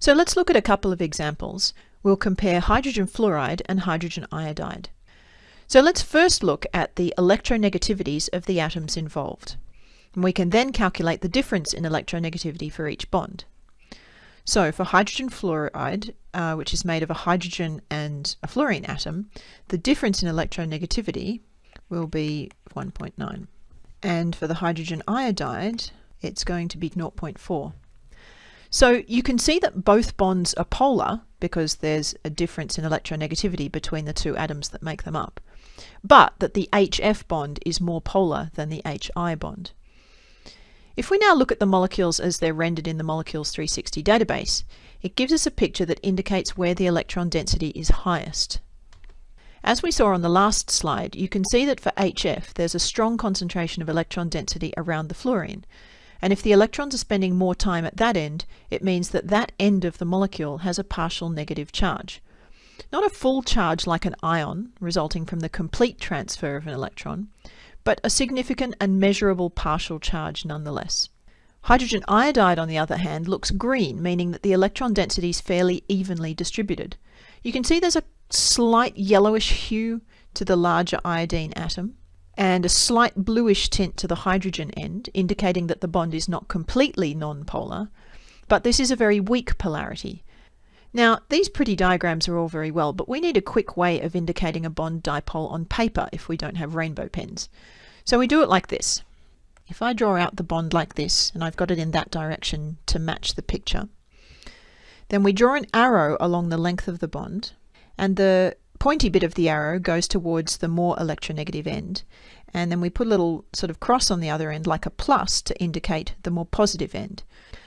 So let's look at a couple of examples. We'll compare hydrogen fluoride and hydrogen iodide. So let's first look at the electronegativities of the atoms involved. And we can then calculate the difference in electronegativity for each bond. So for hydrogen fluoride, uh, which is made of a hydrogen and a fluorine atom, the difference in electronegativity will be 1.9. And for the hydrogen iodide, it's going to be 0.4. So you can see that both bonds are polar because there's a difference in electronegativity between the two atoms that make them up, but that the HF bond is more polar than the HI bond. If we now look at the molecules as they're rendered in the Molecules 360 database, it gives us a picture that indicates where the electron density is highest. As we saw on the last slide, you can see that for HF there's a strong concentration of electron density around the fluorine, and if the electrons are spending more time at that end, it means that that end of the molecule has a partial negative charge. Not a full charge like an ion, resulting from the complete transfer of an electron, but a significant and measurable partial charge nonetheless. Hydrogen iodide, on the other hand, looks green, meaning that the electron density is fairly evenly distributed. You can see there's a slight yellowish hue to the larger iodine atom, and a slight bluish tint to the hydrogen end, indicating that the bond is not completely nonpolar, but this is a very weak polarity. Now, these pretty diagrams are all very well, but we need a quick way of indicating a bond dipole on paper if we don't have rainbow pens. So we do it like this. If I draw out the bond like this, and I've got it in that direction to match the picture, then we draw an arrow along the length of the bond, and the pointy bit of the arrow goes towards the more electronegative end. And then we put a little sort of cross on the other end like a plus to indicate the more positive end.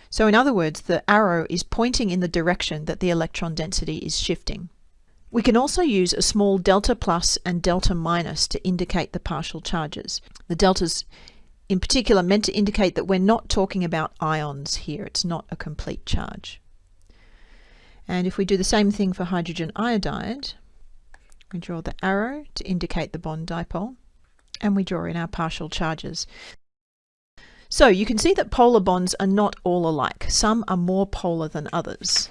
So in other words, the arrow is pointing in the direction that the electron density is shifting. We can also use a small delta plus and delta minus to indicate the partial charges. The deltas in particular meant to indicate that we're not talking about ions here. It's not a complete charge. And if we do the same thing for hydrogen iodide, we draw the arrow to indicate the bond dipole, and we draw in our partial charges. So you can see that polar bonds are not all alike. Some are more polar than others.